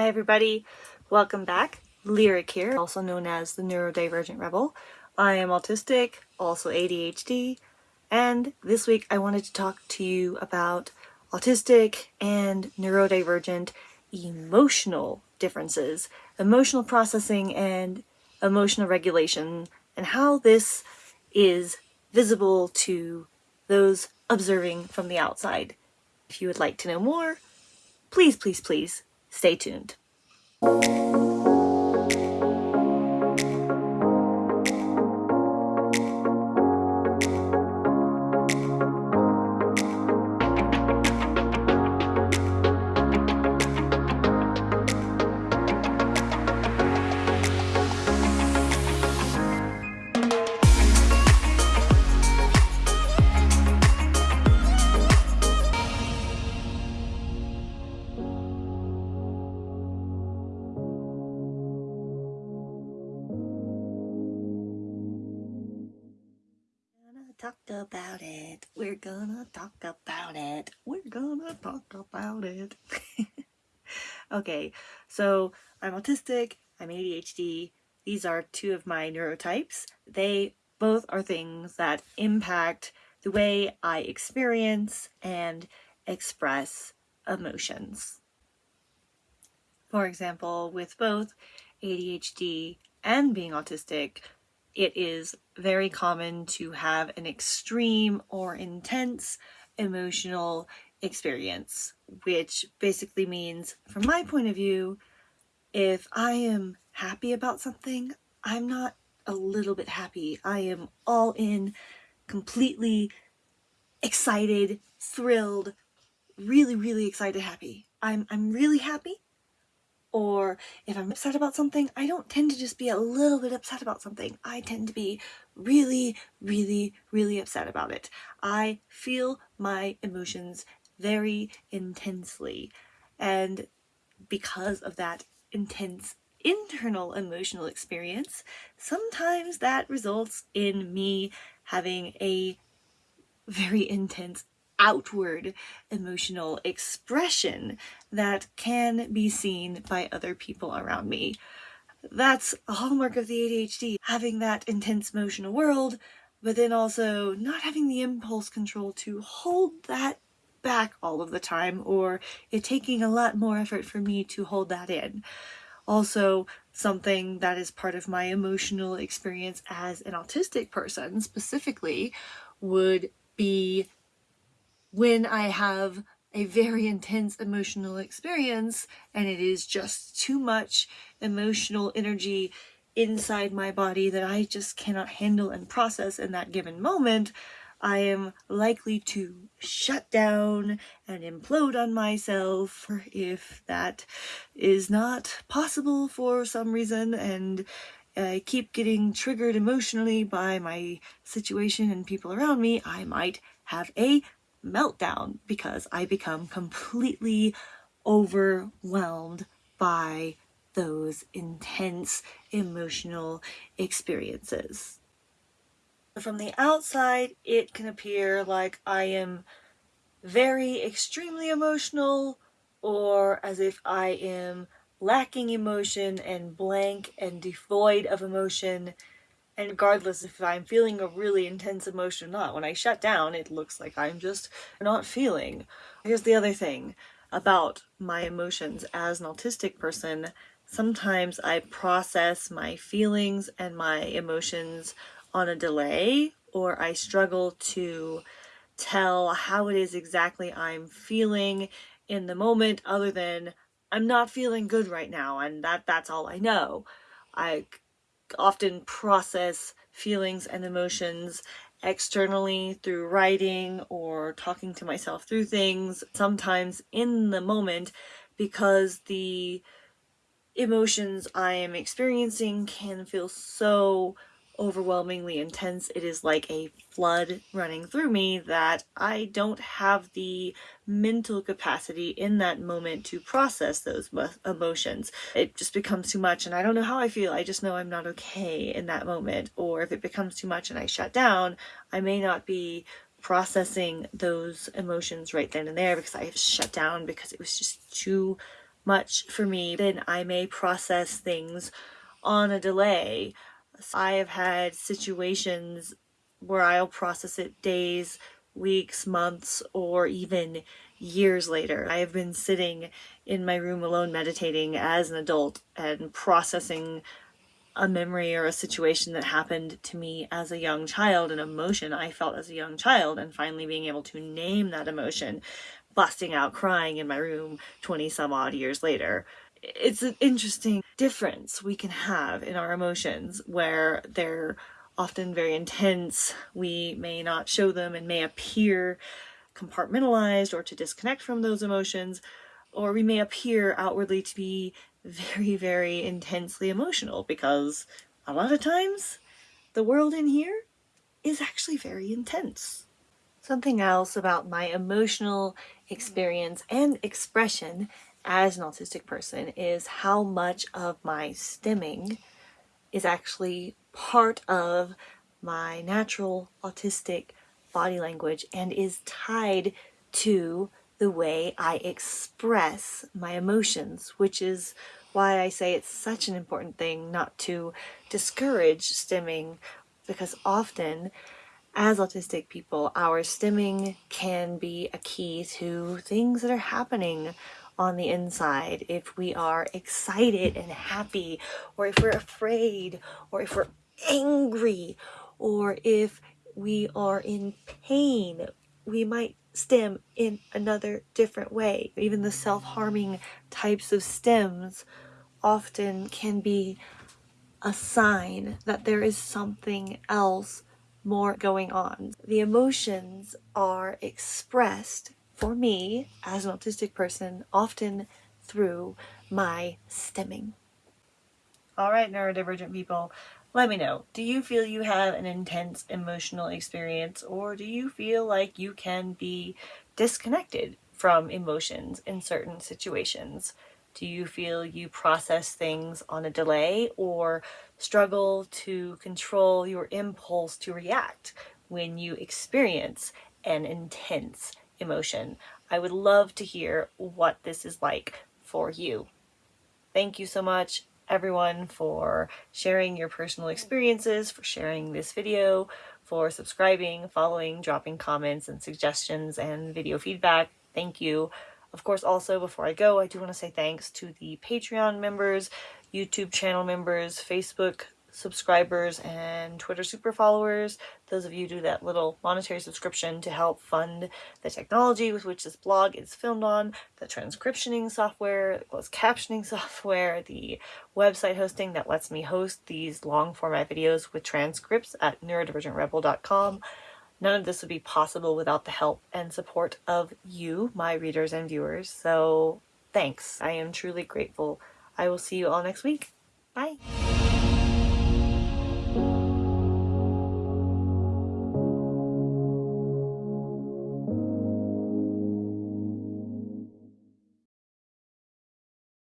Hi everybody, welcome back. Lyric here, also known as the Neurodivergent Rebel. I am autistic, also ADHD, and this week I wanted to talk to you about autistic and neurodivergent emotional differences, emotional processing and emotional regulation, and how this is visible to those observing from the outside. If you would like to know more, please, please, please stay tuned. Talk about it. We're gonna talk about it. We're gonna talk about it. okay, so I'm autistic, I'm ADHD. These are two of my neurotypes. They both are things that impact the way I experience and express emotions. For example, with both ADHD and being autistic, it is very common to have an extreme or intense emotional experience, which basically means, from my point of view, if I am happy about something, I'm not a little bit happy. I am all in, completely excited, thrilled, really, really excited, happy. I'm, I'm really happy or if I'm upset about something, I don't tend to just be a little bit upset about something. I tend to be really, really, really upset about it. I feel my emotions very intensely. And because of that intense internal emotional experience, sometimes that results in me having a very intense outward emotional expression that can be seen by other people around me. That's a hallmark of the ADHD, having that intense emotional world, but then also not having the impulse control to hold that back all of the time, or it taking a lot more effort for me to hold that in. Also, something that is part of my emotional experience as an autistic person specifically would be when I have a very intense emotional experience and it is just too much emotional energy inside my body that I just cannot handle and process in that given moment, I am likely to shut down and implode on myself if that is not possible for some reason and I keep getting triggered emotionally by my situation and people around me, I might have a meltdown because I become completely overwhelmed by those intense emotional experiences. From the outside, it can appear like I am very extremely emotional or as if I am lacking emotion and blank and devoid of emotion and regardless if I'm feeling a really intense emotion or not, when I shut down, it looks like I'm just not feeling. Here's the other thing about my emotions as an autistic person. Sometimes I process my feelings and my emotions on a delay, or I struggle to tell how it is exactly I'm feeling in the moment other than I'm not feeling good right now and that that's all I know. I often process feelings and emotions externally through writing or talking to myself through things, sometimes in the moment, because the emotions I am experiencing can feel so overwhelmingly intense. It is like a flood running through me that I don't have the mental capacity in that moment to process those emotions. It just becomes too much and I don't know how I feel. I just know I'm not okay in that moment. Or if it becomes too much and I shut down, I may not be processing those emotions right then and there because I have shut down because it was just too much for me, then I may process things on a delay. I have had situations where I'll process it days, weeks, months, or even years later. I have been sitting in my room alone meditating as an adult and processing a memory or a situation that happened to me as a young child, an emotion I felt as a young child, and finally being able to name that emotion, busting out crying in my room 20 some odd years later. It's an interesting difference we can have in our emotions where they're often very intense. We may not show them and may appear compartmentalized or to disconnect from those emotions, or we may appear outwardly to be very, very intensely emotional because a lot of times the world in here is actually very intense. Something else about my emotional experience and expression as an autistic person is how much of my stimming is actually part of my natural autistic body language and is tied to the way I express my emotions, which is why I say it's such an important thing not to discourage stimming because often as autistic people, our stimming can be a key to things that are happening on the inside. If we are excited and happy, or if we're afraid, or if we're angry, or if we are in pain, we might stim in another different way. Even the self-harming types of stims often can be a sign that there is something else more going on. The emotions are expressed for me as an autistic person often through my stimming. All right, neurodivergent people, let me know. Do you feel you have an intense emotional experience or do you feel like you can be disconnected from emotions in certain situations? Do you feel you process things on a delay or struggle to control your impulse to react when you experience an intense emotion? I would love to hear what this is like for you. Thank you so much everyone for sharing your personal experiences, for sharing this video, for subscribing, following, dropping comments and suggestions and video feedback. Thank you. Of course, also before I go, I do want to say thanks to the Patreon members, YouTube channel members, Facebook subscribers and Twitter super followers. Those of you do that little monetary subscription to help fund the technology with which this blog is filmed on, the transcriptioning software, closed captioning software, the website hosting that lets me host these long format videos with transcripts at neurodivergentrebel.com. None of this would be possible without the help and support of you, my readers and viewers. So thanks. I am truly grateful. I will see you all next week. Bye.